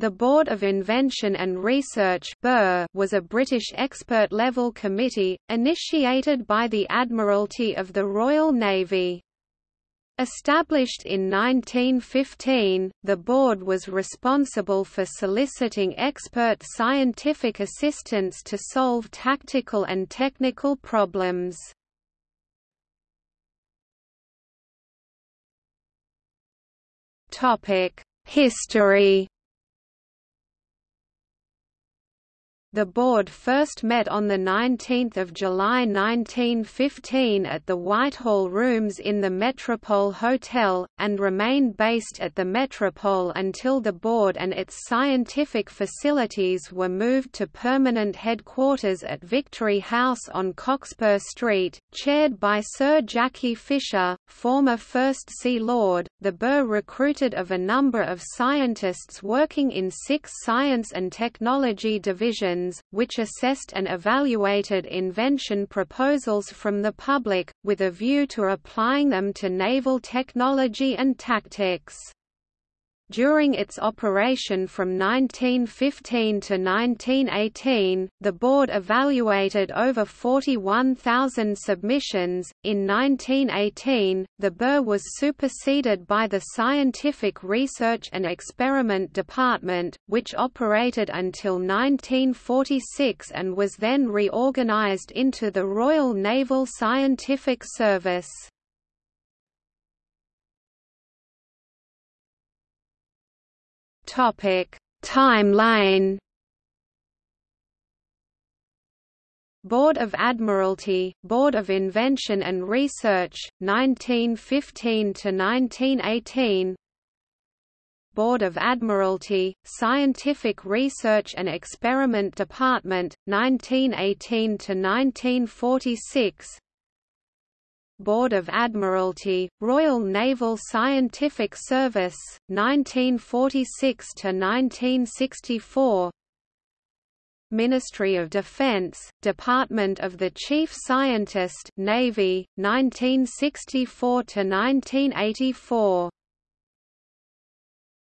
The Board of Invention and Research was a British expert-level committee, initiated by the Admiralty of the Royal Navy. Established in 1915, the board was responsible for soliciting expert scientific assistance to solve tactical and technical problems. History The board first met on 19 July 1915 at the Whitehall Rooms in the Metropole Hotel, and remained based at the Metropole until the board and its scientific facilities were moved to permanent headquarters at Victory House on Cockspur Street, chaired by Sir Jackie Fisher, former First Sea Lord. The Burr recruited of a number of scientists working in six science and technology divisions which assessed and evaluated invention proposals from the public, with a view to applying them to naval technology and tactics. During its operation from 1915 to 1918, the board evaluated over 41,000 submissions. In 1918, the Burr was superseded by the Scientific Research and Experiment Department, which operated until 1946 and was then reorganized into the Royal Naval Scientific Service. Timeline. Board of Admiralty, Board of Invention and Research, 1915 to 1918. Board of Admiralty, Scientific Research and Experiment Department, 1918 to 1946. Board of Admiralty, Royal Naval Scientific Service, 1946 to 1964. Ministry of Defense, Department of the Chief Scientist, Navy, 1964 to 1984.